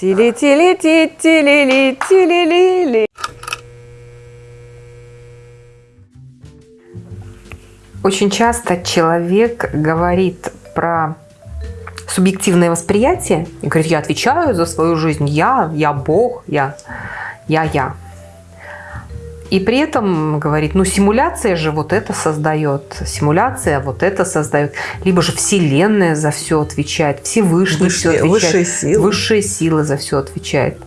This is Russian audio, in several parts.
Тили-тили-ти-тили-ли-тили-ли-ли. Очень часто человек говорит про субъективное восприятие и говорит, я отвечаю за свою жизнь, я, я Бог, я, я, я. И при этом говорит, ну симуляция же вот это создает, симуляция вот это создает. Либо же Вселенная за все отвечает, Всевышний Высшие, все отвечает. высшие силы. Высшие силы за все отвечает.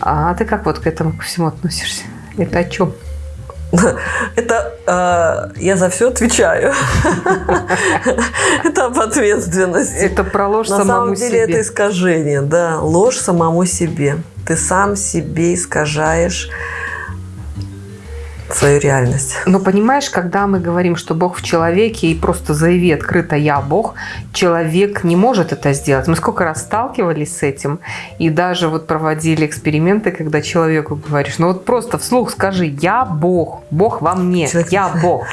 А ты как вот к этому ко всему относишься? Это о чем? Это э, я за все отвечаю. Это об ответственности. Это про ложь На самому самом деле себе. это искажение, да, ложь самому себе. Ты сам себе искажаешь свою реальность. Но понимаешь, когда мы говорим, что Бог в человеке и просто заяви открыто «я Бог», человек не может это сделать. Мы сколько раз сталкивались с этим и даже вот проводили эксперименты, когда человеку говоришь, ну вот просто вслух скажи «я Бог», «Бог во мне», Человек- «я Бог».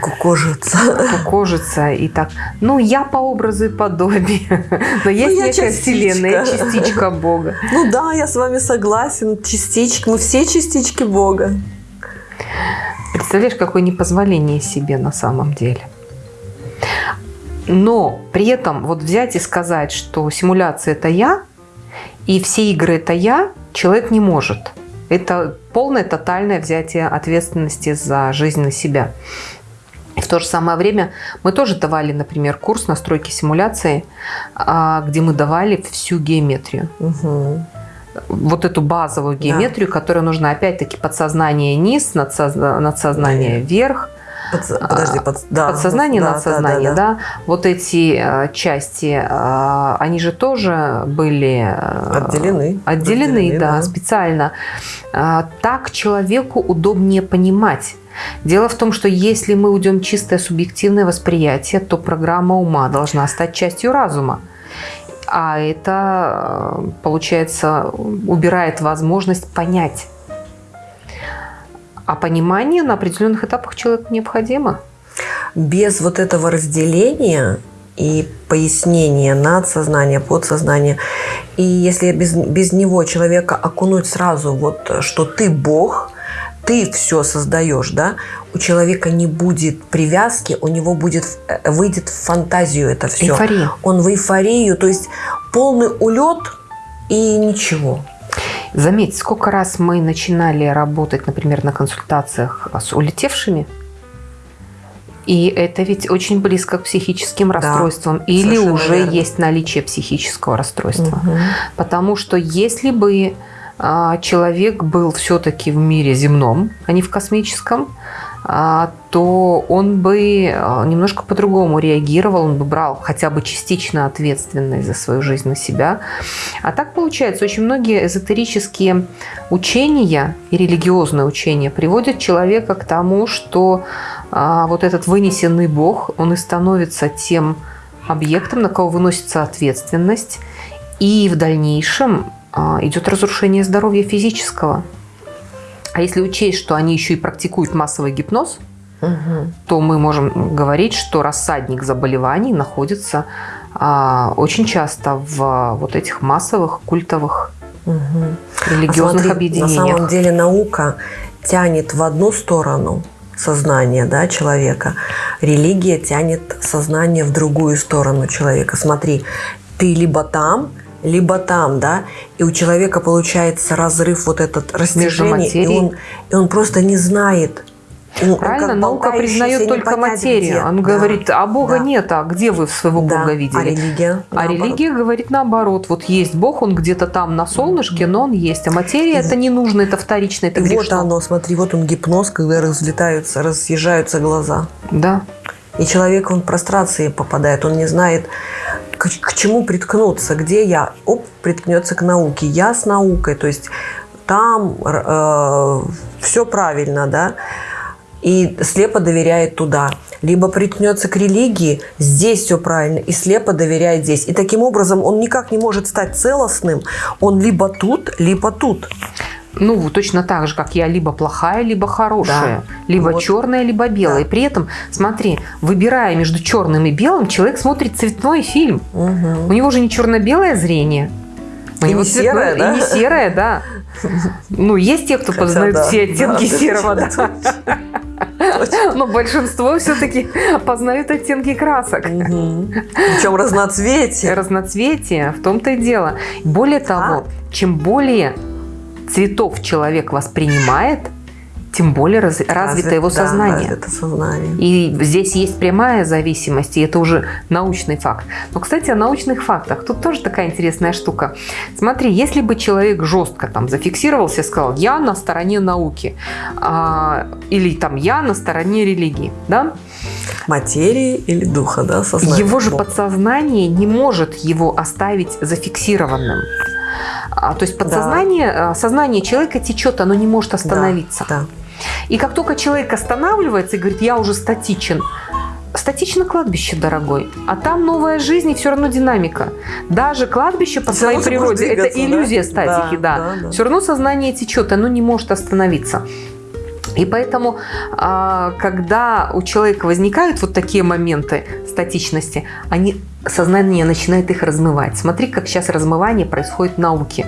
Кукожится. Кукожится и так. Ну, я по образу и подобию. Но есть я некая вселенная, частичка. частичка Бога. Ну да, я с вами согласен. Частичка. Мы все частички Бога. Представляешь, какое непозволение себе на самом деле. Но при этом вот взять и сказать, что симуляция – это я, и все игры – это я, человек не может. Это полное, тотальное взятие ответственности за жизнь на себя. В то же самое время мы тоже давали, например, курс настройки симуляции, а, где мы давали всю геометрию Мгм. Вот эту базовую геометрию, которая нужна опять-таки подсознание низ, надсозна- надсознание вверх, Подс- Подожди, под- да. подсознание, Да, надсознание, да, да, да. Вот эти э, части, э, они же тоже были э, Отделены. Отделены, Разделены, да, да. специально. А, Так человеку удобнее понимать. Дело в том, что если мы уйдем чистое субъективное восприятие, то программа ума должна стать частью разума. А это, э, получается, убирает возможность понять. А понимание на определенных этапах человеку необходимо. Без вот этого разделения и пояснения надсознания, подсознания, и если без, без него человека окунуть сразу, вот, что ты Бог, ты все создаешь, да, у человека не будет привязки, у него будет, э, выйдет в фантазию это все. Эйфория. Он в эйфорию, то есть полный улет и ничего. Заметь, сколько раз мы начинали работать, например, на консультациях с улетевшими, и это ведь очень близко к психическим расстройствам. Или совершенно уже верно. есть наличие психического расстройства. Мгм. Потому что если бы а, человек был все-таки в мире земном, а не в космическом, то он бы а, немножко по-другому реагировал, он бы брал хотя бы частично ответственность за свою жизнь на себя. А так получается, очень многие эзотерические учения и религиозные учения приводят человека к тому, что а, вот этот вынесенный Бог, он и становится тем объектом, на кого выносится ответственность, и в дальнейшем а, идет разрушение здоровья физического. А если учесть, что они еще и практикуют массовый гипноз, Мгм. то мы можем говорить, что рассадник заболеваний находится а, очень часто в вот этих массовых культовых Мгм. религиозных А смотри, объединениях. На самом деле наука тянет в одну сторону сознание да, человека, религия тянет сознание в другую сторону человека. Смотри, ты либо там, либо там, да, и у человека получается разрыв вот этот растяжение, и он, и он просто не знает. Он- он Правильно, как наука признает только материю. где. Он Да, говорит, а Бога да, нет, а где вы своего да. Бога А видели? религия? А наоборот. религия говорит наоборот. Вот есть Бог, он где-то там на солнышке, но он есть. А материя это не нужно, это вторично, это И вот грешно. оно, смотри, вот он гипноз, когда разлетаются, разъезжаются глаза. Да. И человек, он в прострации попадает, он не знает, к, к чему приткнуться, где я, оп, приткнется к науке, я с наукой, то есть там все правильно, да, и слепо доверяет туда. Либо приткнется к религии, здесь все правильно, и слепо доверяет здесь. И таким образом он никак не может стать целостным, он либо тут, либо тут. Ну, точно так же, как я либо плохая, либо хорошая, Да. либо Вот. черная, либо белая. Да. При этом, смотри, выбирая между черным и белым, человек смотрит цветной фильм. Мгм. У него же не черно-белое зрение, И не серая, да? И не серая, да. Ну, есть те, кто познают да, все оттенки да, серого, да. Но большинство все-таки познают оттенки красок. Причем разноцветие. Разноцветие, в том-то и дело. Более того, чем более цветов человек воспринимает, тем более раз, развито Развит- его да, сознание. развито сознание. И здесь есть прямая зависимость, и это уже научный факт. Но, кстати, о научных фактах. Тут тоже такая интересная штука. Смотри, если бы человек жестко там зафиксировался и сказал, я на стороне науки, а, или там я на стороне религии, да, Материи или духа, да, сознание. его же подсознание не может его оставить зафиксированным. А, то есть подсознание, а, сознание человека течет, оно не может остановиться. Да, И как только человек останавливается и говорит, я уже статичен, статично кладбище, дорогой. А там новая жизнь и все равно динамика. Даже кладбище по Всё своей природе, это двигаться, да? иллюзия статики, да. Да, да, да. Все равно сознание течет, оно не может остановиться. И поэтому, а, когда у человека возникают вот такие моменты статичности, они, сознание начинает их размывать. Смотри, как сейчас размывание происходит в науке.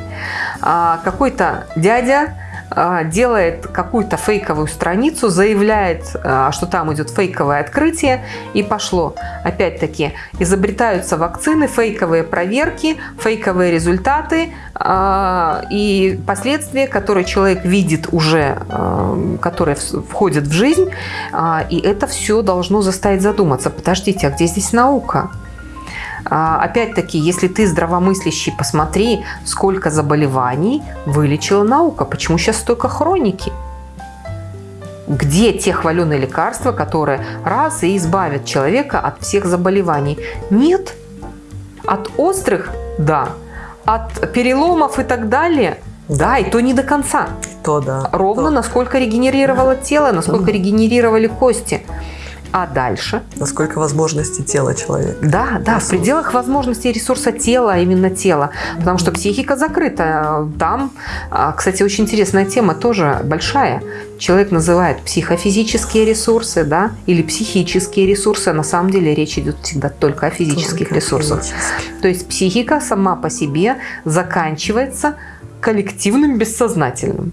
А, Какой-то дядя а, делает какую-то фейковую страницу, заявляет, а, что там идет фейковое открытие, и пошло. Опять-таки, изобретаются вакцины, фейковые проверки, фейковые результаты и последствия, которые человек видит уже, а, которые входят в жизнь, а, и это все должно заставить задуматься. Подождите, а где здесь наука? А, Опять-таки, если ты здравомыслящий, посмотри, сколько заболеваний вылечила наука. Почему сейчас столько хроники? Где те хваленые лекарства, которые раз и избавят человека от всех заболеваний? Нет. От острых – да. От переломов и так далее – да, и то не до конца. То да. Ровно То. насколько регенерировало тело, насколько регенерировали кости. А дальше – Насколько возможностей тела человека. да, да, в пределах возможностей ресурса тела, именно тела. Потому что психика закрыта. Там, а, кстати, очень интересная тема, тоже большая. Человек называет психофизические ресурсы, да, или психические ресурсы. На самом деле речь идет всегда только о физических Только ресурсах. То есть психика сама по себе заканчивается коллективным бессознательным.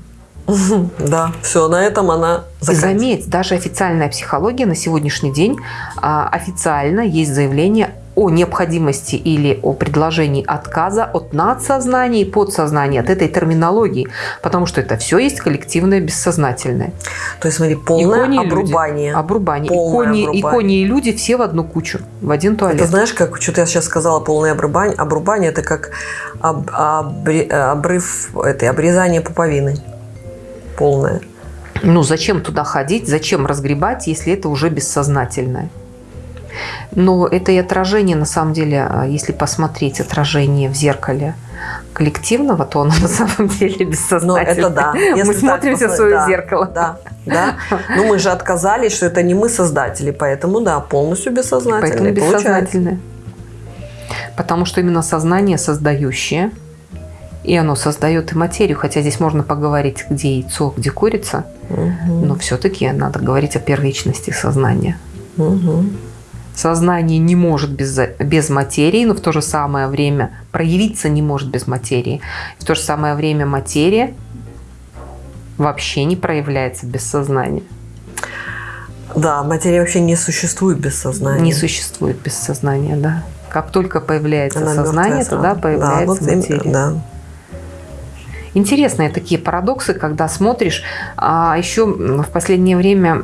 Да, все, на этом она И заканчивается. заметь, даже официальная психология на сегодняшний день а, официально есть заявление о необходимости или о предложении отказа от надсознания и подсознания, от этой терминологии, потому что это все есть коллективное бессознательное. То есть, смотри, полное кони и люди. обрубание. Обрубание. Полное кони, и обрубание. кони, и люди все в одну кучу, в один туалет. Это знаешь, как что-то я сейчас сказала, полное обрубание. Обрубание это как об- обре- обрыв, это обрезание пуповины. Полное. Ну, зачем туда ходить, зачем разгребать, если это уже бессознательное? Но это и отражение, на самом деле, а, если посмотреть отражение в зеркале коллективного, то оно на самом деле Ну, бессознательное. это да. Мы Если так смотримся в свое да, зеркало. Да, да. Ну, мы же отказались, что это не мы создатели, поэтому, да, полностью бессознательно Поэтому получается. бессознательное. Потому что именно сознание создающее, и оно создает и материю, хотя здесь можно поговорить, где яйцо, где курица, Мгм, но все-таки надо говорить о первичности сознания. мгм. Сознание не может без, без материи, но в то же самое время проявиться не может без материи. В то же самое время материя вообще не проявляется без сознания. Да, материя вообще не существует без сознания. Не существует без сознания, да. Как только появляется Она сознание, мертвая тогда появляется да, вот материя. да. Интересные такие парадоксы, когда смотришь. А еще в последнее время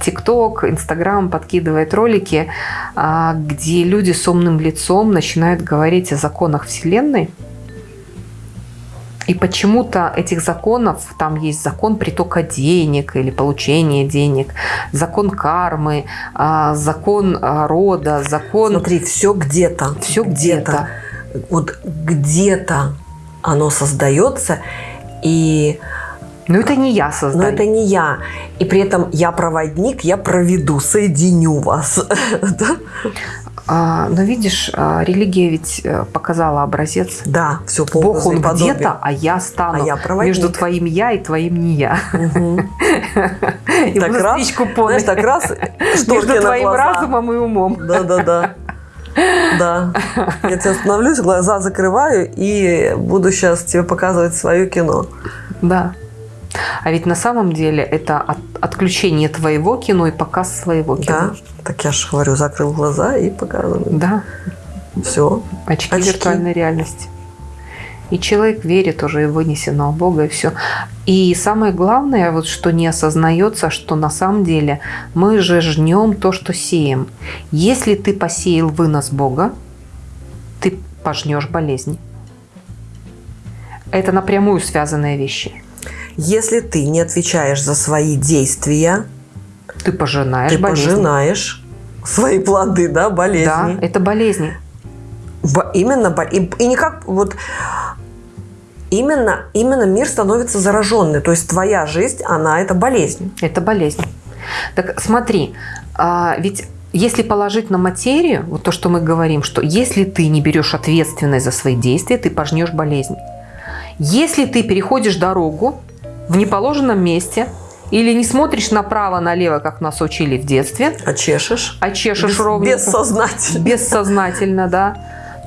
ТикТок, Инстаграм подкидывает ролики, а, где люди с умным лицом начинают говорить о законах Вселенной. И почему-то этих законов, там есть закон притока денег или получения денег, закон кармы, а, закон а, рода, закон... Смотри, все где-то. Всё где-то. Вот где-то оно создается, и Но это не я но создаю. это не я. И при этом я проводник, я проведу, соединю вас. Да? А, но видишь, а, религия ведь э, показала образец. Да, все по Бог он где-то, а я стану А я проводник. между твоим я и твоим не я. Мгм. И Так раз, Знаешь, так раз, между твоим глаза. разумом и умом. Да-да-да. Да. Я тебя остановлюсь, глаза закрываю и буду сейчас тебе показывать свое кино. Да. А ведь на самом деле это от, отключение твоего кино и показ своего кино. Да. Так я же говорю, закрыл глаза и показываю. Да. Все. Очки, Очки. виртуальной реальности. И человек верит уже и вынесено у Бога, и все. И самое главное, вот что не осознается, что на самом деле мы же жнем то, что сеем. Если ты посеял вынос Бога, ты пожнешь болезни. Это напрямую связанные вещи. Если ты не отвечаешь за свои действия, Ты пожинаешь ты болезни. пожинаешь свои плоды, да, Да, болезни. это болезни. Бо- Именно, и, и никак вот именно, именно мир становится зараженный. То есть твоя жизнь, она это болезнь. Это болезнь. Так смотри, а, ведь если положить на материю, вот то, что мы говорим, что если ты не берешь ответственность за свои действия, ты пожнешь болезнь. Если ты переходишь дорогу в неположенном месте или не смотришь направо-налево, как нас учили в детстве, А чешешь? а чешешь Без- ровненько, Бессознательно. бессознательно, да,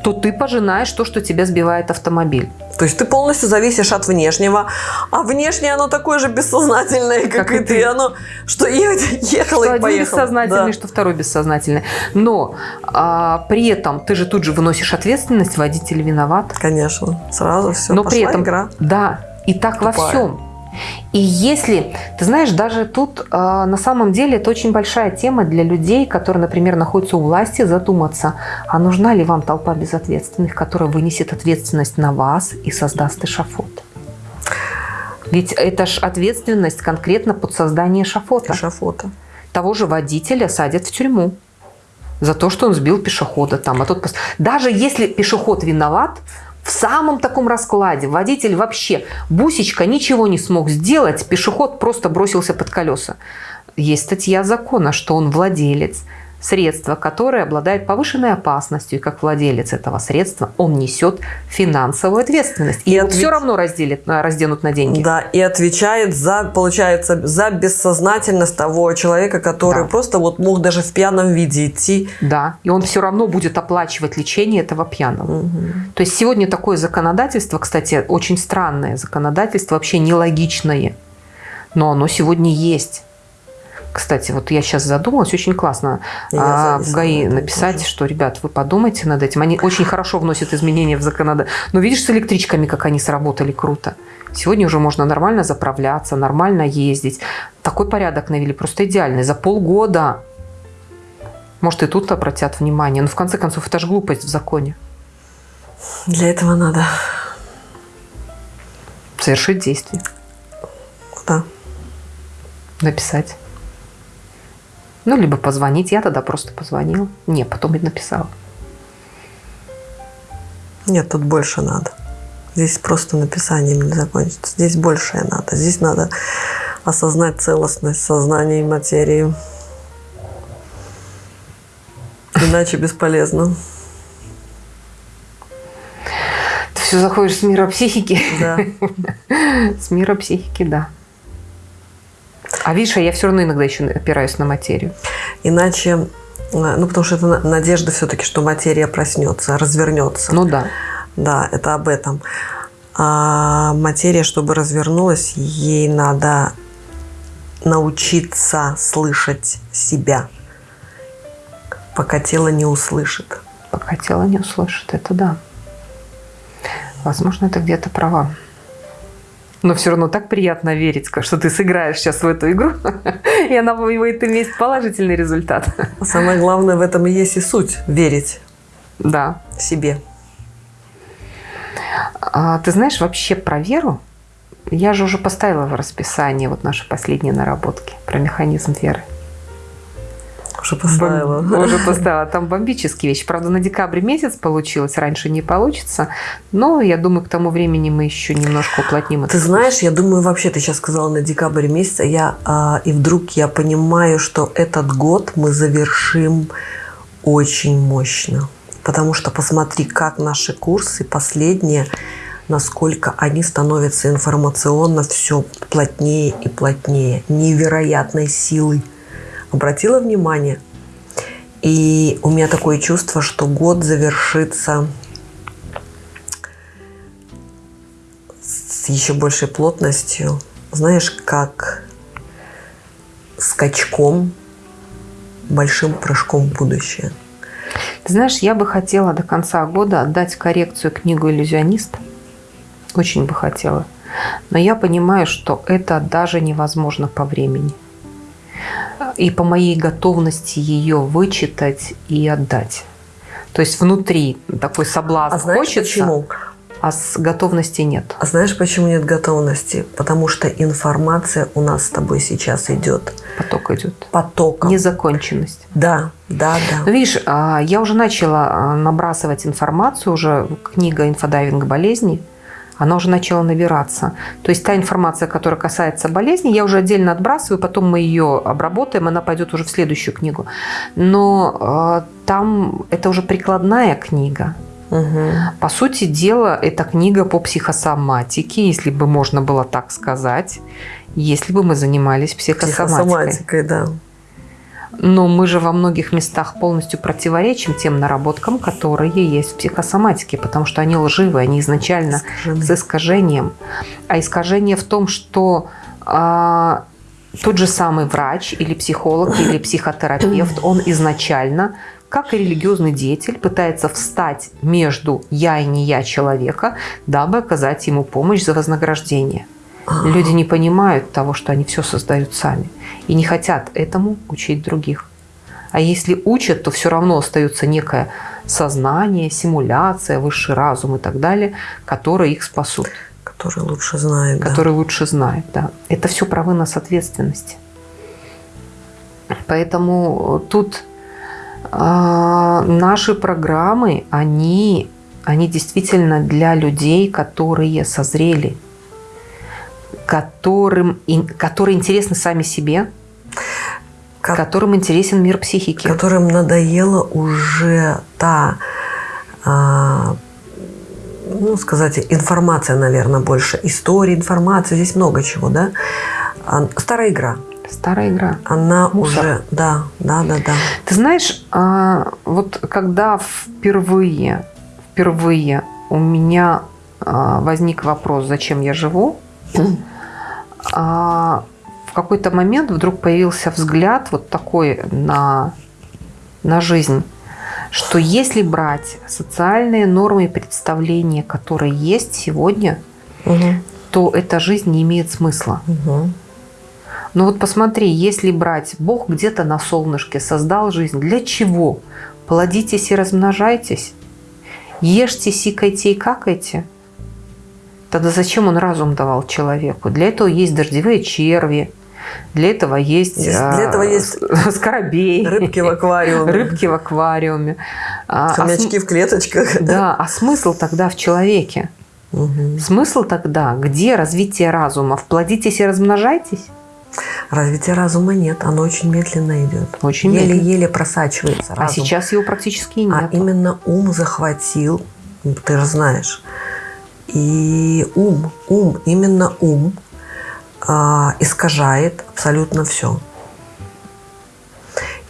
то ты пожинаешь то, что тебя сбивает автомобиль. То есть ты полностью зависишь от внешнего, а внешнее оно такое же бессознательное, как, Как и ты. ты. Оно что ехало что и один поехало. бессознательный, Да. что второй бессознательный. Но а, при этом ты же тут же выносишь ответственность, водитель виноват. Конечно, сразу все. Но при этом, игра. да, и так во Тупая. всем. И если, ты знаешь, даже тут а, на самом деле это очень большая тема для людей, которые, например, находятся у власти, задуматься, а нужна ли вам толпа безответственных, которая вынесет ответственность на вас и создаст эшафот. Ведь это ж ответственность конкретно под создание эшафота. Эшафота. Того же водителя садят в тюрьму за то, что он сбил пешехода там. А тот Даже если пешеход виноват, в самом таком раскладе водитель вообще, бусечка ничего не смог сделать, пешеход просто бросился под колеса. Есть статья закона, что он владелец средства, которое обладает повышенной опасностью, и как владелец этого средства он несет финансовую ответственность. И, И его ответ- все равно разделят, на- разденут на деньги. Да, и отвечает за, получается, за бессознательность того человека, который Да. просто вот мог даже в пьяном виде идти. Да, и он все равно будет оплачивать лечение этого пьяного. То есть сегодня такое законодательство, кстати, очень странное законодательство, вообще нелогичное. Но оно сегодня есть. Кстати, вот я сейчас задумалась, очень классно Я а, в ГАИ написать, тоже. что, ребят, вы подумайте над этим. Они очень хорошо вносят изменения в законодательство. Но видишь, с электричками, как они сработали круто. Сегодня уже можно нормально заправляться, нормально ездить. Такой порядок навели, просто идеальный. За полгода. Может, и тут обратят внимание. Но в конце концов, это же глупость в законе. Для этого надо, Совершить действие. да. Написать. Ну, либо позвонить. Я тогда просто позвонила. Не, потом и написала. Нет, тут больше надо. Здесь просто написанием не закончится. Здесь большее надо. Здесь надо осознать целостность сознания и материи. Иначе бесполезно. Ты все заходишь с мира психики. Да. С мира психики, да. А видишь, я все равно иногда еще опираюсь на материю. Иначе, э, ну потому что это на- надежда все-таки, что материя проснется, развернется. Ну да. Да, это об этом. А материя, чтобы развернулась, ей надо научиться слышать себя, пока тело не услышит. Пока тело не услышит, это да. Возможно, это где-то права. Но все равно так приятно верить, что ты сыграешь сейчас в эту игру, и она будет иметь положительный результат. Самое главное в этом и есть и суть – верить Да. себе. А, ты знаешь, вообще про веру, я же уже поставила в расписание вот наши последние наработки про механизм веры. Уже поставила. Бом- Уже поставила. Там бомбические вещи. Правда, на декабрь месяц получилось, раньше не получится. Но я думаю, к тому времени мы еще немножко уплотним это. Ты знаешь, я думаю, вообще ты сейчас сказала на декабрь месяц, а я а, и вдруг я понимаю, что этот год мы завершим очень мощно, потому что посмотри, как наши курсы последние, насколько они становятся информационно все плотнее и плотнее, невероятной силой. Обратила внимание? И у меня такое чувство, что год завершится с еще большей плотностью. Знаешь, как скачком, большим прыжком в будущее. Ты знаешь, я бы хотела до конца года отдать коррекцию книгу «Иллюзионист». Очень бы хотела. Но я понимаю, что это даже невозможно по времени. И по моей готовности ее вычитать и отдать. То есть внутри такой соблазн А знаешь хочется, почему? а с готовности нет. А знаешь, почему нет готовности? Потому что информация у нас с тобой сейчас идет Поток идет. потоком. Незаконченность. Да, да, Ну, да. видишь, а, я уже начала а, набрасывать информацию, уже книга «Инфодайвинг болезни», она уже начала набираться. То есть та информация, которая касается болезни, я уже отдельно отбрасываю, потом мы ее обработаем, она пойдет уже в следующую книгу. Но э, там это уже прикладная книга. Мгм. По сути дела, это книга по психосоматике, если бы можно было так сказать, если бы мы занимались психосоматикой. Психосоматикой, да. Но мы же во многих местах полностью противоречим тем наработкам, которые есть в психосоматике, потому что они лживые, они изначально Искажены. с искажением. А искажение в том, что а, тот же самый врач или психолог или психотерапевт, он изначально, как и религиозный деятель, пытается встать между я и не я человека, дабы оказать ему помощь за вознаграждение. Люди не понимают того, что они все создают сами. И не хотят этому учить других. А если учат, то все равно остается некое сознание, симуляция, высший разум и так далее, которые их спасут, Который лучше знает, да. которые лучше знают. Да. Это все про вынос ответственности. Поэтому тут а, наши программы, они, они действительно для людей, которые созрели, которым, которые интересны сами себе, Ко- которым интересен мир психики. которым надоела уже та, а, ну, сказать, информация, наверное, больше. История, информация, здесь много чего, да? А, Старая игра. Старая игра. Она Мусор. уже, да, да, да, да. Ты знаешь, а, вот когда впервые, впервые у меня возник вопрос, зачем я живу, а, в какой-то момент вдруг появился взгляд вот такой на, на жизнь, что если брать социальные нормы и представления, которые есть сегодня, Мгм, то эта жизнь не имеет смысла. мгм. Ну вот посмотри, если брать, Бог где-то на солнышке создал жизнь, для чего? Плодитесь и размножайтесь, ешьте, сикайте и какайте. Тогда зачем он разум давал человеку? Для этого есть дождевые черви, для этого есть, Есть- а, для этого есть скоробей, Рыбки в аквариуме. рыбки в аквариуме. А- а Хомячки в клеточках. да, а смысл тогда в человеке? Мгм. Смысл тогда, где развитие разума? Вплодитесь и размножайтесь? Развития разума нет, оно очень медленно идет. Очень. Еле-еле просачивается А разум. сейчас его практически нет. А именно ум захватил, ты же знаешь. И ум, ум, именно ум а, искажает абсолютно все.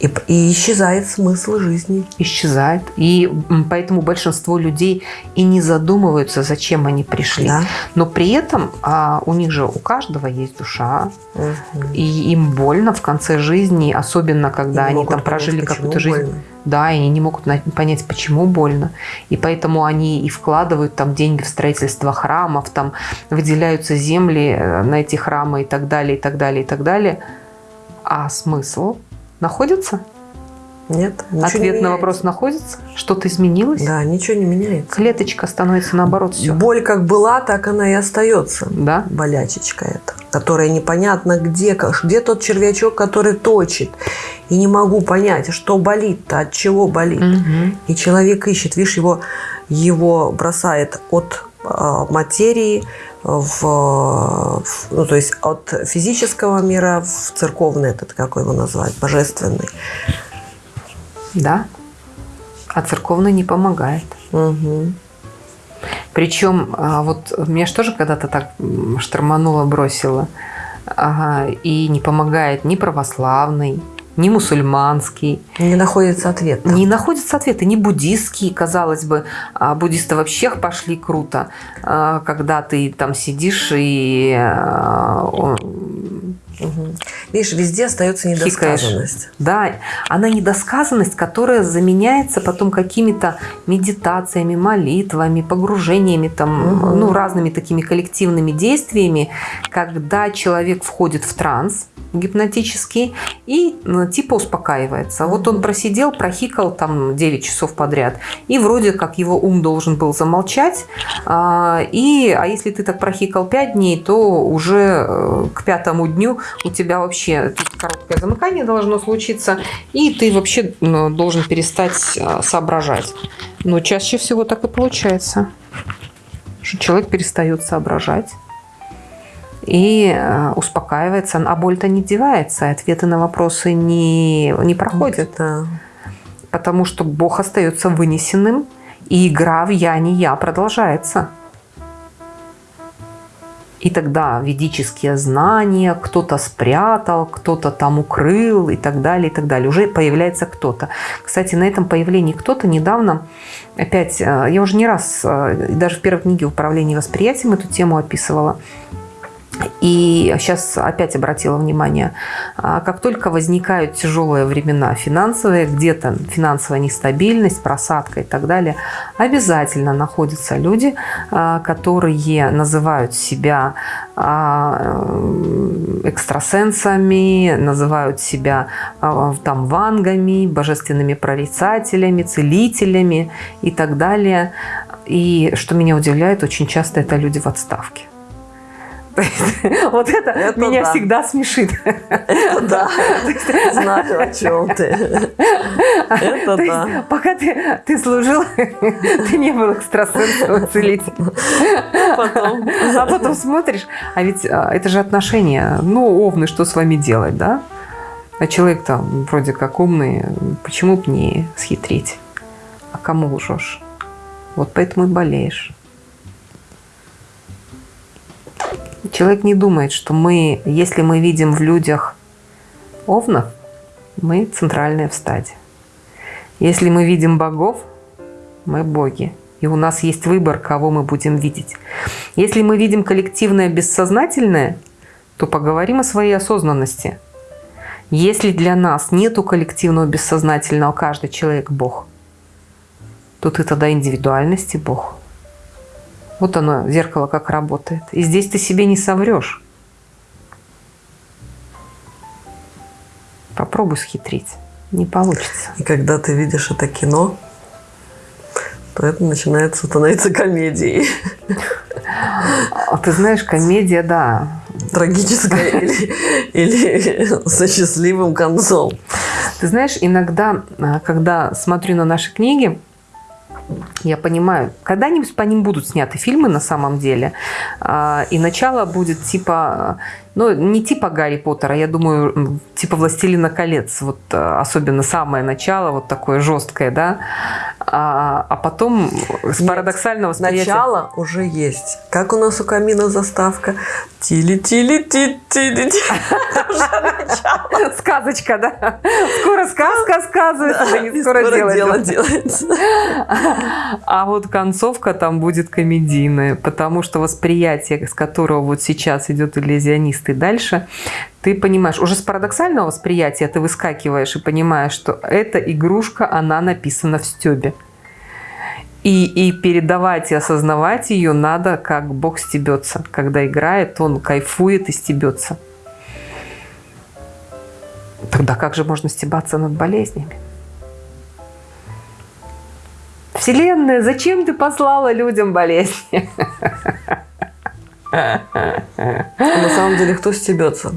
И, и исчезает смысл жизни. исчезает. И поэтому большинство людей и не задумываются, зачем они пришли. Да? Но при этом а, у них же у каждого есть душа, Мгм. и им больно в конце жизни, особенно когда И они там прожили какую-то жизнь. больно. Да, и они не могут понять, почему больно. И поэтому они и вкладывают там деньги в строительство храмов, там выделяются земли э, на эти храмы и так далее, и так далее, и так далее. А смысл находится? Нет, ничего не Ответ на вопрос находится? Что-то изменилось? Да, ничего не меняется. Клеточка становится наоборот все. Боль как была, так она и остается. Да? болячечка эта, которая непонятно где, где тот червячок, который точит. И не могу понять, что болит-то, от чего болит. Мгм. И человек ищет, видишь, его, его бросает от а, материи в, в- ну, то есть от физического мира в церковный этот, как его назвать, божественный. Да. А церковный не помогает. Мгм. Причем, а, вот меня же тоже когда-то так штормануло, бросило. Ага, и не помогает ни православный, ни мусульманский. Не находится ответ. Не находится ответа, ни буддистский, казалось бы. А буддисты вообще пошли круто, а, когда ты там сидишь и а, Угу. Видишь, везде остается недосказанность. Хикаешь. Да, она недосказанность, которая заменяется потом какими-то медитациями, молитвами, погружениями, там, угу. ну, разными такими коллективными действиями, когда человек входит в транс, гипнотический и ну, типа успокаивается. Вот он просидел, прохикал там 9 часов подряд, и вроде как его ум должен был замолчать, а, и, а если ты так прохикал 5 дней, то уже э, к пятому дню у тебя вообще короткое замыкание должно случиться, и ты вообще ну, должен перестать а, соображать. Но чаще всего так и получается, что человек перестает соображать и э, успокаивается, а боль-то не девается, ответы на вопросы не, не проходят. Да. Потому что Бог остается вынесенным, и игра в «я, не я» продолжается. И тогда ведические знания кто-то спрятал, кто-то там укрыл и так далее, и так далее. Уже появляется кто-то. Кстати, на этом появлении кто-то недавно, опять, э, я уже не раз, э, даже в первой книге «Управление восприятием» эту тему описывала, и сейчас опять обратила внимание, а, как только возникают тяжелые времена финансовые, где-то финансовая нестабильность, просадка и так далее, обязательно находятся люди, а, которые называют себя а, экстрасенсами, называют себя там вангами, божественными прорицателями, целителями и так далее. И что меня удивляет, очень часто это люди в отставке. Вот это, это меня да. всегда смешит. Это да, знаю, о чем ты. Это да. пока ты, ты служил, ты не был экстрасенсом целителем. Потом. А потом смотришь, а ведь а, это же отношения. Ну, овны, что с вами делать, да? А человек там вроде как умный, почему бы не схитрить? А кому лжешь? Вот поэтому и болеешь. Человек не думает, что мы, если мы видим в людях овнов, мы центральная в стаде. Если мы видим богов, мы боги. И у нас есть выбор, кого мы будем видеть. Если мы видим коллективное бессознательное, то поговорим о своей осознанности. Если для нас нету коллективного бессознательного, каждый человек Бог, то ты тогда индивидуальности Бог. Вот оно, зеркало как работает. И здесь ты себе не соврешь. Попробуй схитрить. Не получится. И когда ты видишь это кино, то это начинает становиться комедией. А ты знаешь, комедия, да. Трагическая или, или со счастливым концом. Ты знаешь, иногда, а, когда смотрю на наши книги, я понимаю, когда-нибудь по ним будут сняты фильмы на самом деле, а, и начало будет типа ну, не типа Гарри Поттера, я думаю, типа «Властелина колец», вот э, особенно самое начало, вот такое жесткое, да, а, а потом с Нет, парадоксального восприятия... Начало уже есть. Как у нас у камина заставка? Тили-тили-ти-тили. Сказочка, да? Скоро сказка сказывается, да не скоро дело делается. А вот концовка там будет комедийная, потому что восприятие, с которого вот сейчас идет иллюзионист, ты дальше, ты понимаешь, уже с парадоксального восприятия ты выскакиваешь и понимаешь, что эта игрушка, она написана в стебе. И, и передавать и осознавать ее надо, как Бог стебется. Когда играет, он кайфует и стебется. Тогда как же можно стебаться над болезнями? Вселенная, зачем ты послала людям болезни? На самом деле, кто стебется?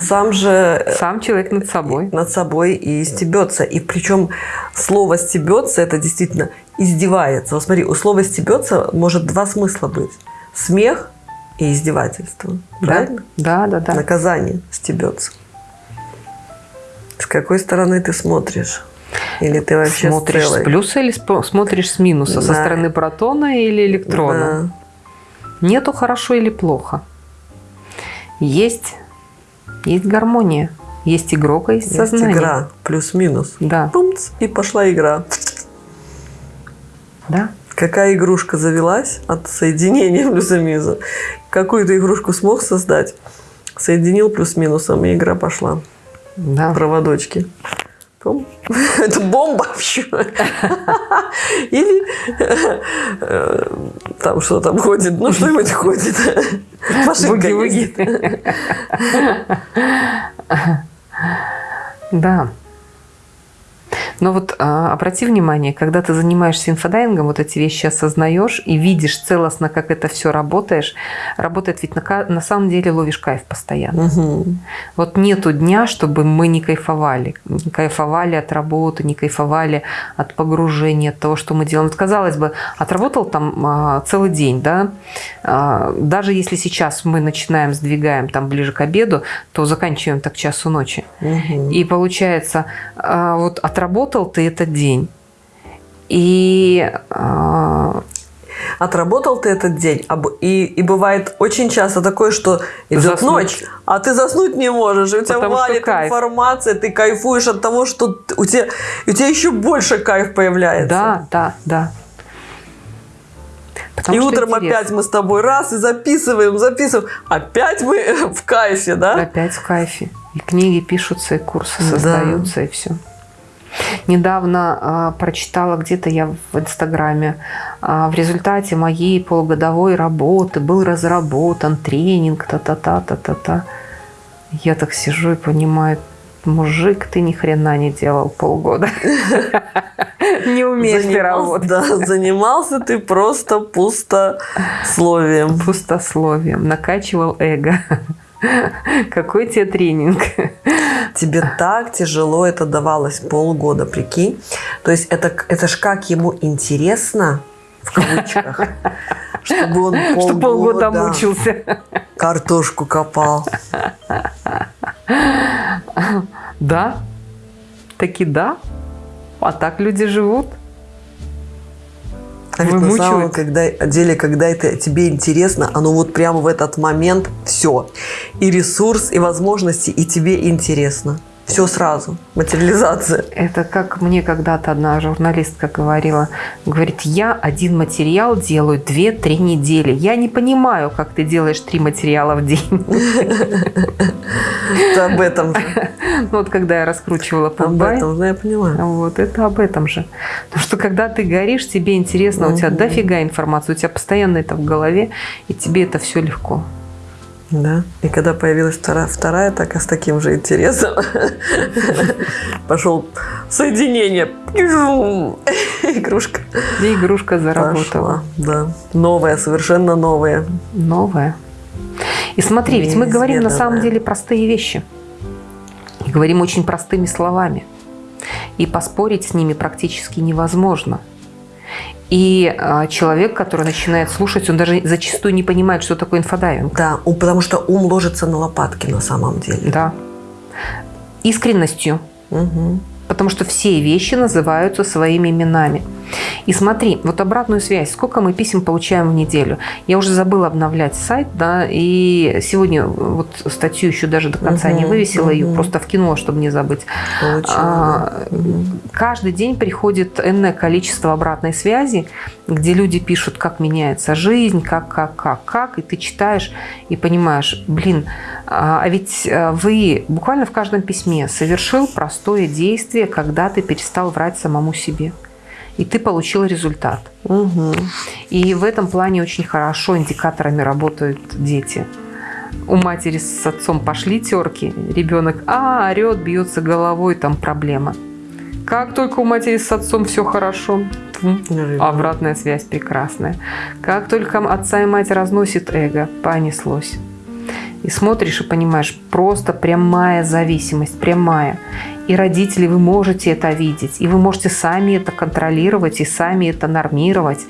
Сам же... Сам человек над собой. Над собой и стебется. И причем слово стебется, это действительно издевается. Вот смотри, у слова стебется может два смысла быть. Смех и издевательство. Правильно? Да, да, да. Наказание стебется. С какой стороны ты смотришь? Или ты вообще смотришь с, с плюса или смотришь с минуса? Да. Со стороны протона или электрона? Да. Нету хорошо или плохо. Есть, есть гармония. Есть игрок, а есть, Есть сознание. игра, плюс-минус. Да, Пумц, и пошла игра. да. Какая игрушка завелась от соединения плюса-минуса? Какую ты игрушку смог создать? Соединил плюс-минусом, и игра пошла. Да. Проводочки. Пум. Это бомба вообще. Или э, там что там ходит, ну что-нибудь ходит. Машинка. Да. Но вот а, обрати внимание, когда ты занимаешься инфодайвингом, вот эти вещи осознаешь и видишь целостно, как это все работаешь, работает ведь на, на самом деле ловишь кайф постоянно. Мгм. Вот нету дня, чтобы мы не кайфовали. Не кайфовали от работы, не кайфовали от погружения, от того, что мы делаем. Вот, казалось бы, отработал там а, целый день, да? А, даже если сейчас мы начинаем, сдвигаем там ближе к обеду, то заканчиваем так часу ночи. Мгм. И получается, а, вот отработал ты этот день, и а, Отработал ты этот день, и, и бывает очень часто такое, что идет Заснуть. ночь, а ты заснуть не можешь, и у тебя Потому валит информация, ты кайфуешь от того, что у тебя, у тебя еще больше кайф появляется. да, да, да. Потому и утром интересно. опять мы с тобой раз и записываем, записываем. Опять мы в кайфе, да? Опять в кайфе. И книги пишутся, и курсы Да. создаются, и все. Недавно а, прочитала где-то я в Инстаграме, а, в результате моей полугодовой работы был разработан тренинг, та-та-та-та-та-та. Я так сижу и понимаю, мужик, ты ни хрена не делал полгода. Не умеешь ты работать. Да, занимался ты просто пустословием. Пустословием, накачивал эго. Какой тебе тренинг? Тебе так тяжело это давалось полгода, прикинь. То есть это, это ж как ему интересно, в кавычках, чтобы он полгода, Что полгода мучился. картошку копал. Да, таки да. А так люди живут. А ведь на самом когда, деле, когда это тебе интересно, оно вот прямо в этот момент все. И ресурс, и возможности, и тебе интересно. Все сразу. Материализация. Это как мне когда-то одна журналистка говорила. Говорит, я один материал делаю 2-3 недели. Я не понимаю, как ты делаешь три материала в день. Это об этом же. Ну, Вот когда я раскручивала Об Пумбай, этом, да, я понимаю. Вот, это об этом же. Потому что когда ты горишь, тебе интересно, у тебя дофига информации, у тебя постоянно это в голове, и тебе это все легко. Да. И когда появилась вторая, вторая так и с таким же интересом, пошел соединение. Игрушка И игрушка заработала. пошла. Да. Новая, совершенно новая. Новая. И смотри, ведь мы говорим на самом деле простые вещи. И говорим очень простыми словами. И поспорить с ними практически невозможно. И а, человек, который начинает слушать, он даже зачастую не понимает, что такое инфодайвинг. Да, потому что ум ложится на лопатки на самом деле. Да. Искренностью. Мгм. Потому что все вещи называются своими именами. И смотри, вот обратную связь. Сколько мы писем получаем в неделю? Я уже забыла обновлять сайт, да, и сегодня вот статью еще даже до конца не Мгм, вывесила, ее мгм. просто вкинула, чтобы не забыть. Получила, А, да. Мгм. Каждый день приходит энное количество обратной связи, где люди пишут, как меняется жизнь, как, как, как, как, и ты читаешь и понимаешь, блин, а а ведь а, вы буквально в каждом письме совершил простое действие, когда ты перестал врать самому себе. И ты получил результат. Мгм. И в этом плане очень хорошо индикаторами работают дети. У матери с отцом пошли терки, ребенок а, орет, бьется головой, там проблема. Как только у матери с отцом все хорошо, обратная связь прекрасная. Как только отца и мать разносит эго, понеслось. И смотришь и понимаешь, просто прямая зависимость, прямая. И родители, вы можете это видеть, и вы можете сами это контролировать, и сами это нормировать.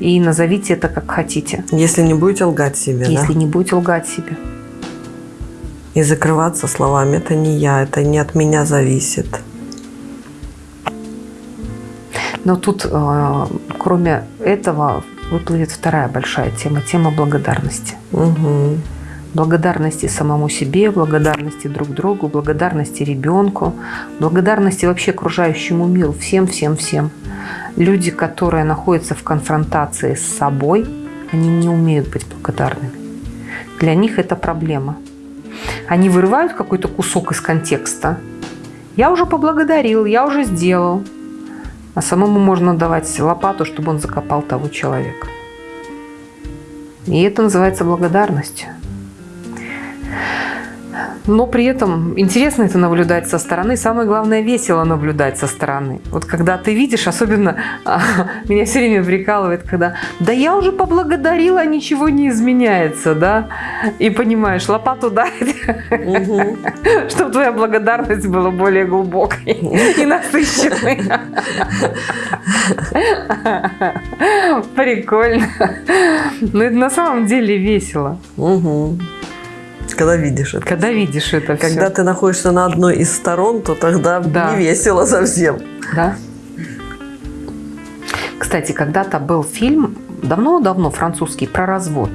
И назовите это как хотите, Если не будете лгать себе, если да? не будете лгать себе. И закрываться словами, это не я, это не от меня зависит. Но тут, э, кроме этого, выплывет вторая большая тема, тема благодарности. Мгм. Благодарности самому себе, благодарности друг другу, благодарности ребенку, благодарности вообще окружающему миру, всем, всем, всем. Люди, которые находятся в конфронтации с собой, они не умеют быть благодарными. Для них это проблема. Они вырывают какой-то кусок из контекста. Я уже поблагодарил, я уже сделал. А самому можно давать лопату, чтобы он закопал того человека. И это называется благодарностью но при этом интересно это наблюдать со стороны. Самое главное, весело наблюдать со стороны. Вот когда ты видишь, особенно а, меня все время прикалывает, когда да я уже поблагодарила, ничего не изменяется, да, и понимаешь, лопату дать, угу. чтобы твоя благодарность была более глубокой и насыщенной. Прикольно. Но это на самом деле весело. Угу. Когда видишь это. Когда видишь это Когда все. ты находишься на одной из сторон, то тогда да. не весело совсем. Да. Кстати, когда-то был фильм, давно-давно французский, про развод.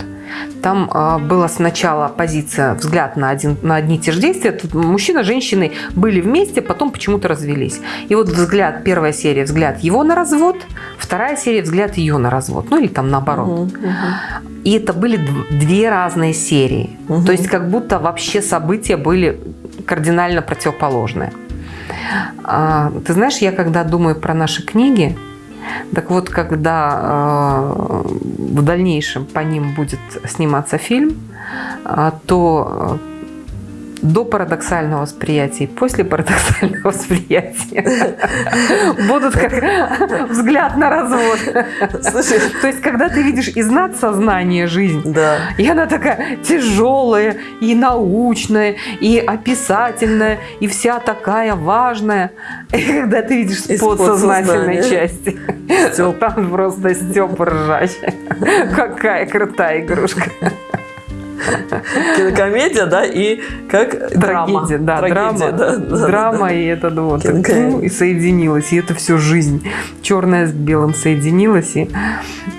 Там э, была сначала позиция, взгляд на, один, на одни и те же действия. Тут мужчина, женщины были вместе, потом почему-то развелись. И вот взгляд, первая серия, взгляд его на развод, вторая серия, взгляд ее на развод. Ну или там наоборот. Угу, угу. И это были две разные серии. Угу. То есть как будто вообще события были кардинально противоположные. А, ты знаешь, я когда думаю про наши книги, так вот, когда э, в дальнейшем по ним будет сниматься фильм, э, то до парадоксального восприятия и после парадоксального восприятия будут как взгляд на развод. Слушай, то есть, когда ты видишь из надсознания жизнь, да. и она такая тяжелая, и научная, и описательная, и вся такая важная, и когда ты видишь с подсознательной части, там просто стёб ржачий. Какая крутая игрушка. Кинокомедия, да, и как Трагедия, драма. да, Трагедия, драма, да, да, драма да, и это вот, ну, и соединилось, и это всю жизнь. Черное с белым соединилось, и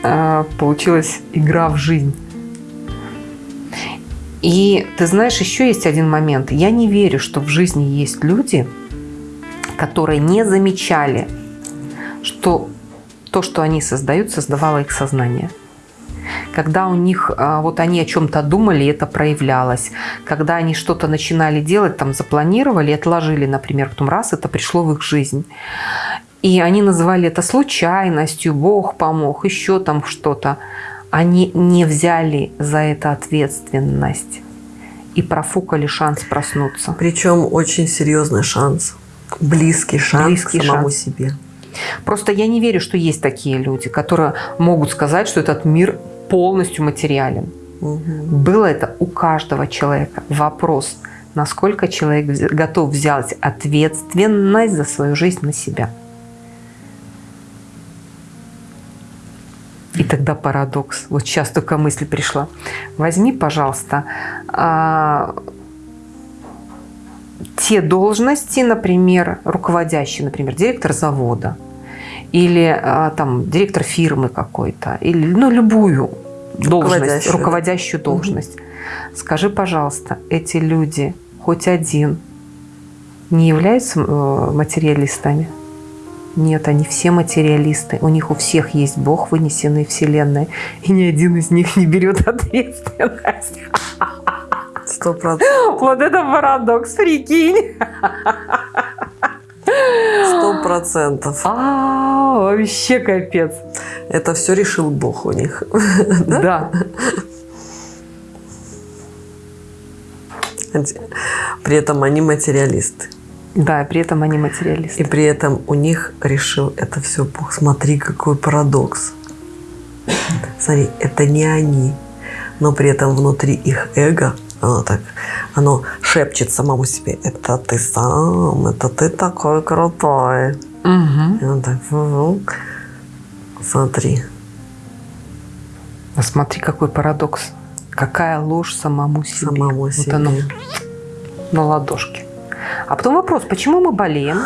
а, получилась игра в жизнь. И ты знаешь, еще есть один момент. Я не верю, что в жизни есть люди, которые не замечали, что то, что они создают, создавало их сознание когда у них, а, вот они о чем-то думали, это проявлялось. Когда они что-то начинали делать, там запланировали, отложили, например, потом раз, это пришло в их жизнь. И они называли это случайностью, Бог помог, еще там что-то. Они не взяли за это ответственность и профукали шанс проснуться. Причем очень серьезный шанс, близкий шанс близкий к самому шанс. себе. Просто я не верю, что есть такие люди, которые могут сказать, что этот мир полностью материален. Угу. Было это у каждого человека. Вопрос, насколько человек готов взять ответственность за свою жизнь на себя. И тогда парадокс. Вот сейчас только мысль пришла. Возьми, пожалуйста, а, те должности, например, руководящие, например, директор завода – или а, там директор фирмы какой-то, или ну любую должность, руководящую, руководящую должность. Угу. Скажи, пожалуйста, эти люди, хоть один, не являются э, материалистами? Нет, они все материалисты. У них у всех есть Бог, вынесенный Вселенной. И ни один из них не берет ответственность. Сто процентов. Вот это парадокс, прикинь. Сто процентов. А, вообще капец. Это все решил Бог у них. Да. При этом они материалисты. Да, при этом они материалисты. И при этом у них решил это все Бог. Смотри, какой парадокс. Смотри, это не они, но при этом внутри их эго оно так, оно шепчет самому себе, это ты сам, это ты такой крутой. Угу. И он так, смотри. А смотри, какой парадокс. Какая ложь самому себе. Самому вот себе. Оно на ладошке. А потом вопрос, почему мы болеем?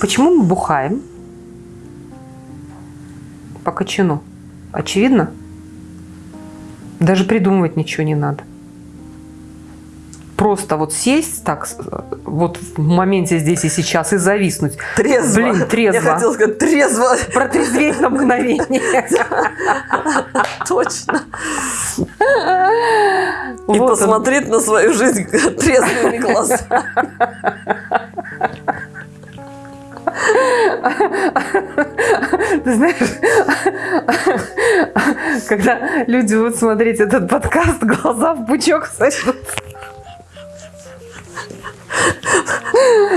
Почему мы бухаем? По кочану. Очевидно? Даже придумывать ничего не надо. Просто вот сесть так, вот в моменте здесь и сейчас и зависнуть. Трезво. Блин, трезво. Я хотела сказать трезво. Протрезветь на мгновение. Точно. И посмотреть на свою жизнь трезвыми глазами. Ты знаешь, когда люди будут смотреть этот подкаст, глаза в пучок сочтутся.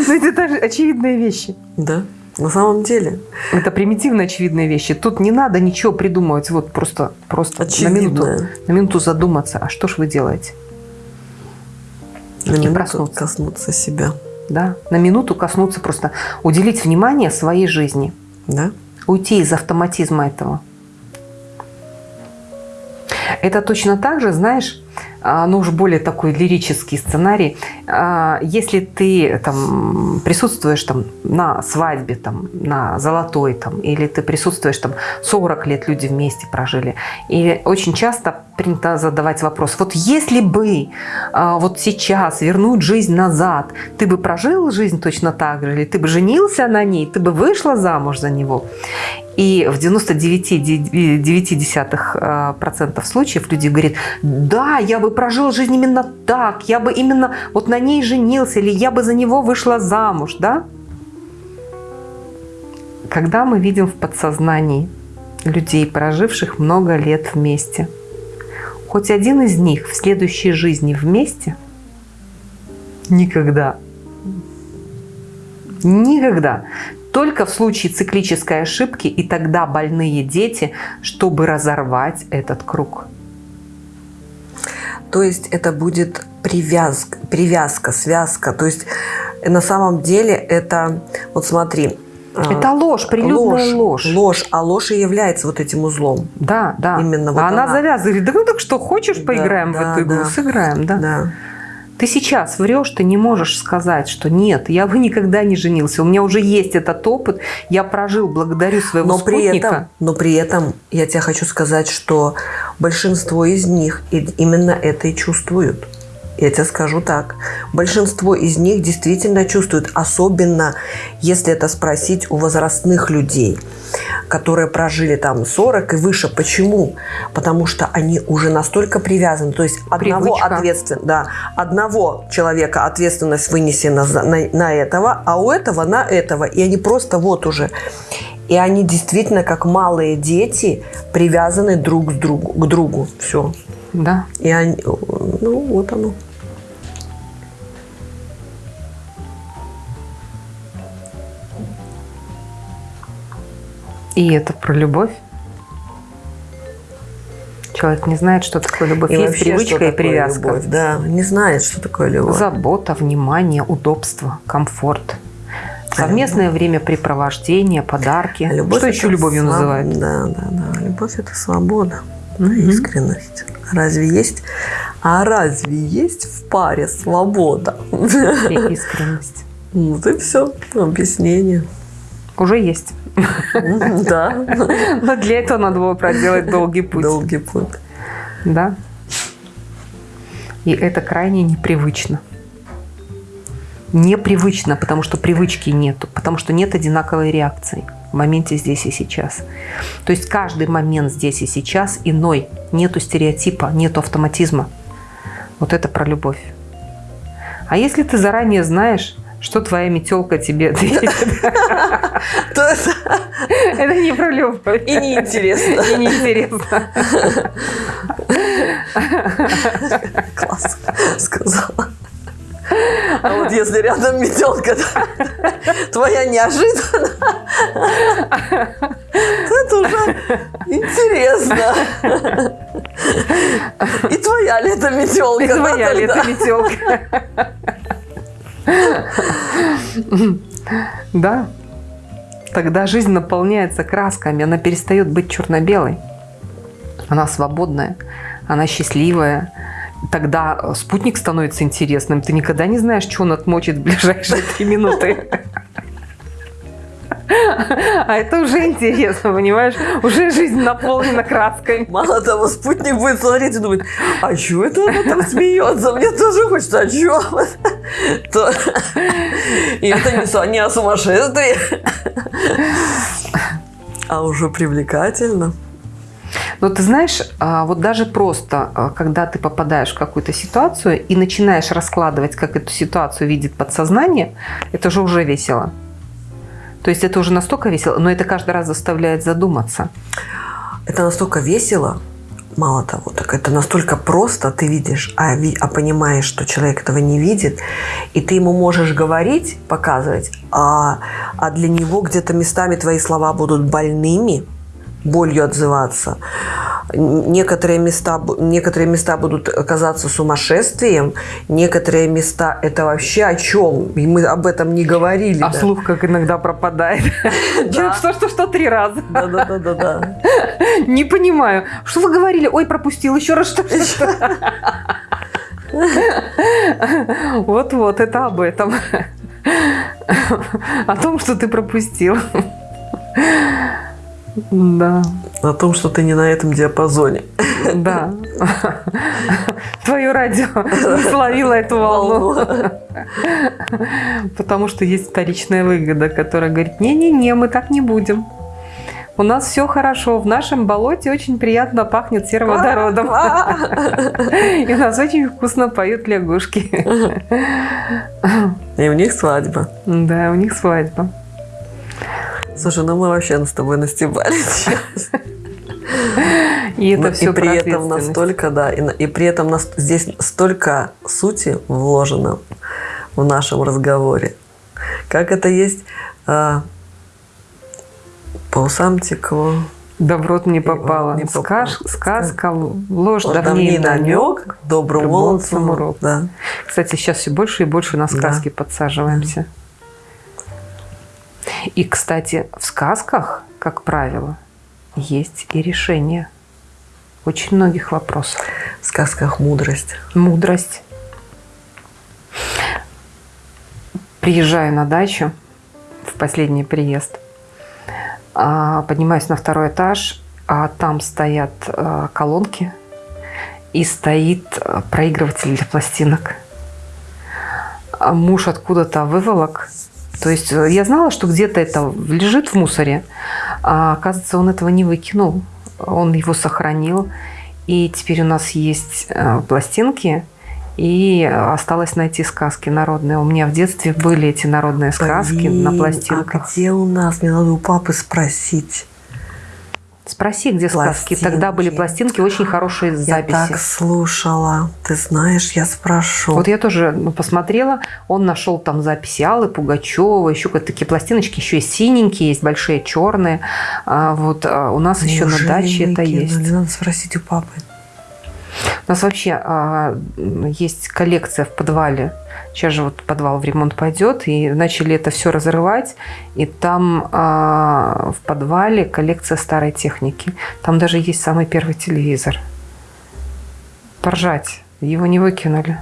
Ну, это даже очевидные вещи. Да, на самом деле. Это примитивно очевидные вещи. Тут не надо ничего придумывать. Вот просто, просто на минуту, на минуту задуматься. А что ж вы делаете? На И минуту проснуться. коснуться себя. Да? На минуту коснуться просто. Уделить внимание своей жизни. Да? уйти из автоматизма этого. Это точно так же, знаешь, а, ну уж более такой лирический сценарий. А, Если ты там присутствуешь там на свадьбе, там, на золотой, там, или ты присутствуешь там 40 лет люди вместе прожили, и очень часто принято задавать вопрос, вот если бы а, вот сейчас вернуть жизнь назад, ты бы прожил жизнь точно так же, или ты бы женился на ней, ты бы вышла замуж за него? И в 99,9% случаев люди говорят, да, я бы прожил жизнь именно так, я бы именно вот на ней женился, или я бы за него вышла замуж, да? Когда мы видим в подсознании людей, проживших много лет вместе, хоть один из них в следующей жизни вместе? Никогда. Никогда. Только в случае циклической ошибки и тогда больные дети, чтобы разорвать этот круг. То есть это будет привязка, привязка, связка. То есть э, на самом деле это, вот смотри. а, Это ложь, прилюдная ложь. Ложь, а ложь и является вот этим узлом. Да, да. Именно вот а она, она. завязывает. Да ну так что, хочешь, поиграем да, в эту игру? да. Сыграем, да. Да. Ты сейчас врешь, ты не можешь сказать, что нет, я бы никогда не женился. У меня уже есть этот опыт, я прожил благодарю своего Но при, спутника. этом, но при этом я тебе хочу сказать, что большинство из них именно это и чувствуют. Я тебе скажу так. Большинство из них действительно чувствуют, особенно если это спросить у возрастных людей, которые прожили там 40 и выше. Почему? Потому что они уже настолько привязаны. То есть одного, ответствен, да, одного человека ответственность вынесена на, на этого, а у этого на этого. И они просто вот уже. И они действительно, как малые дети, привязаны друг к другу. К другу. Все. Да. И они, ну, вот оно. И это про любовь. Человек не знает, что такое любовь. И Есть вообще, привычка что и привязка. любовь, Да, не знает, что такое любовь. Забота, внимание, удобство, комфорт. Совместное времяпрепровождение, подарки. А Любовь что еще любовью своб- называют? Да, да, да. Любовь это свобода, Мгм. искренность. Разве есть? А разве есть в паре свобода? И искренность. Вот и все. Объяснение. Уже есть. Да. Но для этого надо было проделать долгий путь. Долгий путь. Да. И это крайне непривычно. Непривычно, потому что привычки нету, потому что нет одинаковой реакции в моменте здесь и сейчас. То есть каждый момент здесь и сейчас иной. Нету стереотипа, нету автоматизма. Вот это про любовь. А если ты заранее знаешь, что твоя метелка тебе ответит, То это это не про любовь. и неинтересно. И неинтересно. Класс сказала. А вот если рядом метелка твоя неожиданно, то это уже интересно. И твоя ли это метелка? И твоя ли это метелка? Да. Тогда жизнь наполняется красками, она перестает быть черно-белой. Она свободная, она счастливая. Тогда спутник становится интересным. Ты никогда не знаешь, что он отмочит в ближайшие три минуты. А это уже интересно, понимаешь? Уже жизнь наполнена краской. Мало того, спутник будет смотреть и думать, а что это она там смеется? Мне тоже хочется, а что? То... И это не, не о сумасшествии, а уже привлекательно. Но ты знаешь, а, вот даже просто, а, когда ты попадаешь в какую-то ситуацию и начинаешь раскладывать, как эту ситуацию видит подсознание, это же уже весело. То есть это уже настолько весело, но это каждый раз заставляет задуматься. Это настолько весело, мало того, так это настолько просто, ты видишь, а, а понимаешь, что человек этого не видит, и ты ему можешь говорить, показывать, а, а для него где-то местами твои слова будут больными, болью отзываться. Некоторые места, некоторые места будут оказаться сумасшествием, некоторые места это вообще о чем? И мы об этом не говорили. А да. слух как иногда пропадает. Что, что, что, три раза. Да, да, да, да, да. Не понимаю. Что вы говорили? Ой, пропустил. Еще раз что Вот-вот, это об этом. О том, что ты пропустил. Да. О том, что ты не на этом диапазоне. Да. Твое радио не словило эту волну. Потому что есть вторичная выгода, которая говорит, не-не-не, мы так не будем. У нас все хорошо. В нашем болоте очень приятно пахнет сероводородом. И у нас очень вкусно поют лягушки. И у них свадьба. Да, у них свадьба. Слушай, ну мы вообще с тобой настебали сейчас. И это все и при этом настолько, да, и, и при этом нас, здесь столько сути вложено в нашем разговоре. Как это есть а, по усам текло. Да в рот не попало. Не Скаж, сказка, ложь, давний намек, добрым молодцам урок. Да. Кстати, сейчас все больше и больше на сказки да. подсаживаемся. И, кстати, в сказках, как правило, есть и решение очень многих вопросов. В сказках мудрость. Мудрость. Приезжаю на дачу в последний приезд, а, поднимаюсь на второй этаж, а там стоят а, колонки и стоит а, проигрыватель для пластинок. Муж откуда-то выволок то есть э, я знала, что где-то это лежит в мусоре, а оказывается, он этого не выкинул, он его сохранил. И теперь у нас есть э, пластинки, и осталось найти сказки народные. У меня в детстве были эти народные сказки Блин, на пластинках. А где у нас? Мне надо у папы спросить. Спроси, где пластинки. сказки. Тогда были пластинки, очень хорошие записи. Я так слушала. Ты знаешь, я спрошу. Вот я тоже ну, посмотрела. Он нашел там записи Аллы Пугачева, еще какие-то такие пластиночки, еще есть синенькие, есть большие черные. А, вот а у нас Неужели еще на даче это есть. Надо спросить у папы. У нас вообще а, есть коллекция в подвале Сейчас же вот подвал в ремонт пойдет, и начали это все разрывать, и там э, в подвале коллекция старой техники. Там даже есть самый первый телевизор. Поржать. Его не выкинули.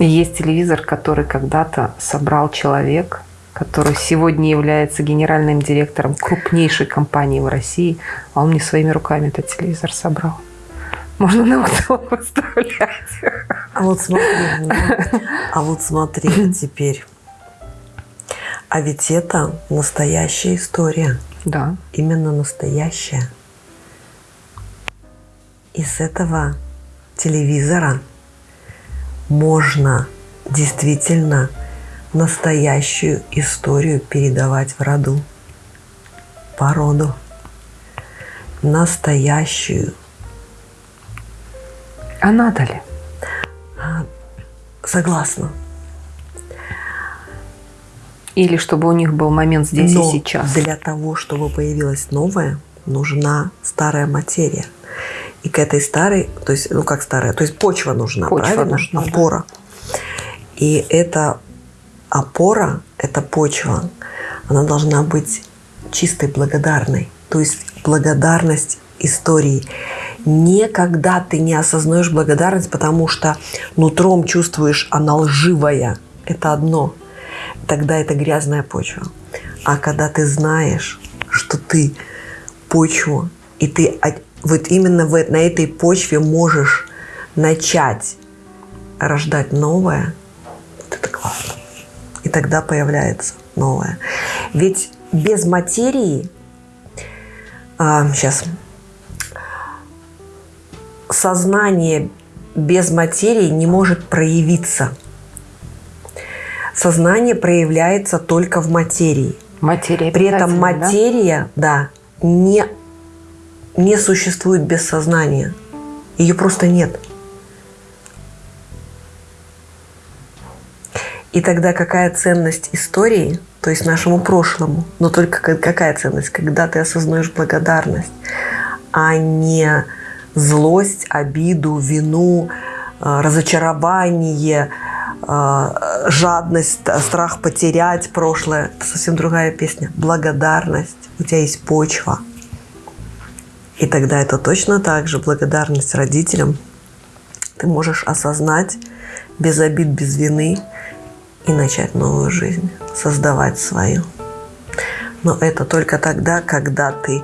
И есть телевизор, который когда-то собрал человек, который сегодня является генеральным директором крупнейшей компании в России, а он не своими руками этот телевизор собрал. Можно на аукцион выставлять. А вот смотри, а вот смотри теперь. А ведь это настоящая история. Да. Именно настоящая. Из этого телевизора можно действительно настоящую историю передавать в роду, по роду. Настоящую а надо ли? Согласна. Или чтобы у них был момент здесь Но и сейчас. Для того, чтобы появилась новая, нужна старая материя. И к этой старой, то есть, ну как старая, то есть почва нужна, почва правильно? Нужна, опора. Да. И эта опора, эта почва, она должна быть чистой, благодарной. То есть благодарность истории никогда ты не осознаешь благодарность, потому что нутром чувствуешь, она лживая. Это одно. тогда это грязная почва. А когда ты знаешь, что ты почву, и ты вот именно в, на этой почве можешь начать рождать новое, это тогда появляется новое. Ведь без материи, а, сейчас, сознание без материи не может проявиться. Сознание проявляется только в материи. Материя При этом материя, да, да не, не существует без сознания. Ее просто нет. И тогда какая ценность истории, то есть нашему прошлому, но только какая ценность, когда ты осознаешь благодарность, а не злость, обиду, вину, э, разочарование, э, жадность, страх потерять прошлое. Это совсем другая песня. Благодарность. У тебя есть почва. И тогда это точно так же благодарность родителям. Ты можешь осознать без обид, без вины и начать новую жизнь, создавать свою. Но это только тогда, когда ты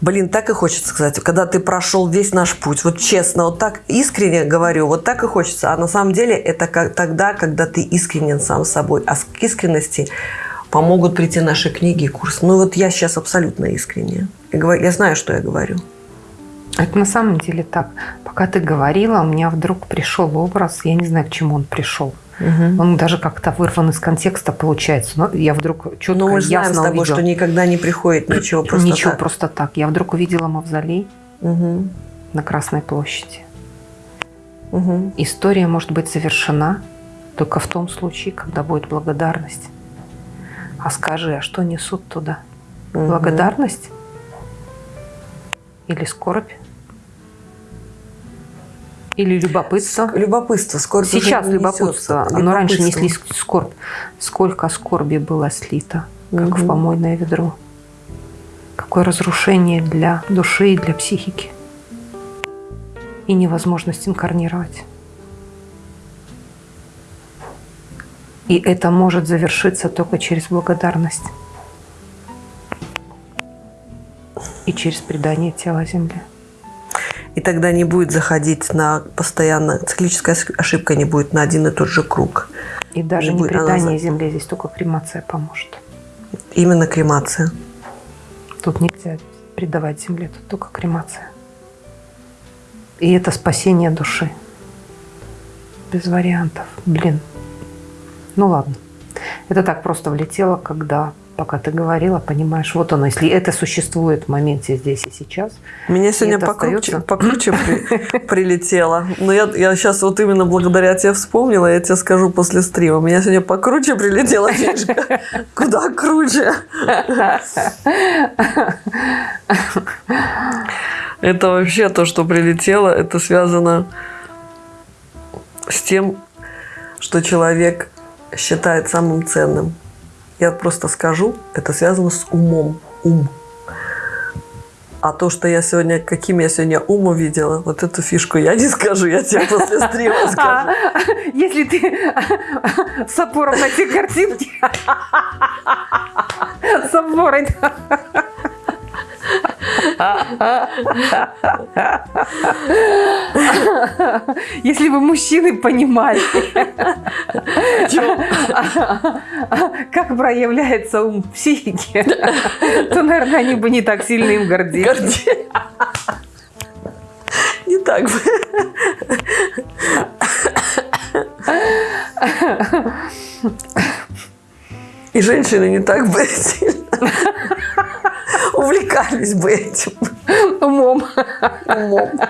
Блин, так и хочется сказать, когда ты прошел весь наш путь, вот честно, вот так искренне говорю, вот так и хочется. А на самом деле это как, тогда, когда ты искренен сам собой. А к искренности помогут прийти наши книги и курсы. Ну вот я сейчас абсолютно искренне. Я знаю, что я говорю. Это на самом деле так. Пока ты говорила, у меня вдруг пришел образ, я не знаю, к чему он пришел. Угу. Он даже как-то вырван из контекста получается. Но я вдруг четко, Но мы знаем с тобой, увидела. что никогда не приходит ничего просто Ничего так. просто так. Я вдруг увидела мавзолей угу. на Красной площади. Угу. История может быть завершена только в том случае, когда будет благодарность. А скажи, а что несут туда? Благодарность или скорбь? Или любопытство? Любопытство. Скорбь Сейчас любопытство. Несется. Оно раньше несли скорбь. Сколько скорби было слито, как угу. в помойное ведро. Какое разрушение для души и для психики. И невозможность инкарнировать. И это может завершиться только через благодарность. И через предание тела Земле и тогда не будет заходить на постоянно, циклическая ошибка не будет на один и тот же круг. И даже не, не предание она... земле, здесь только кремация поможет. Именно кремация. Тут нельзя предавать земле, тут только кремация. И это спасение души. Без вариантов. Блин. Ну ладно. Это так просто влетело, когда пока ты говорила, понимаешь, вот оно, если это существует в моменте здесь и сейчас. Меня сегодня покруче, остается... покруче при, прилетело. Но я, я сейчас вот именно благодаря тебе вспомнила, я тебе скажу после стрима. Меня сегодня покруче прилетело. Куда круче? Это вообще то, что прилетело, это связано с тем, что человек считает самым ценным. Я просто скажу, это связано с умом. Ум. А то, что я сегодня, каким я сегодня ум увидела, вот эту фишку я не скажу, я тебе после стрима скажу. Если ты с опором на те картинки, с опорой. Если бы мужчины понимали, как проявляется ум психики, то, наверное, они бы не так сильно им гордились. Не так бы. И женщины не так бы сильно увлекались бы этим. Умом. Умом.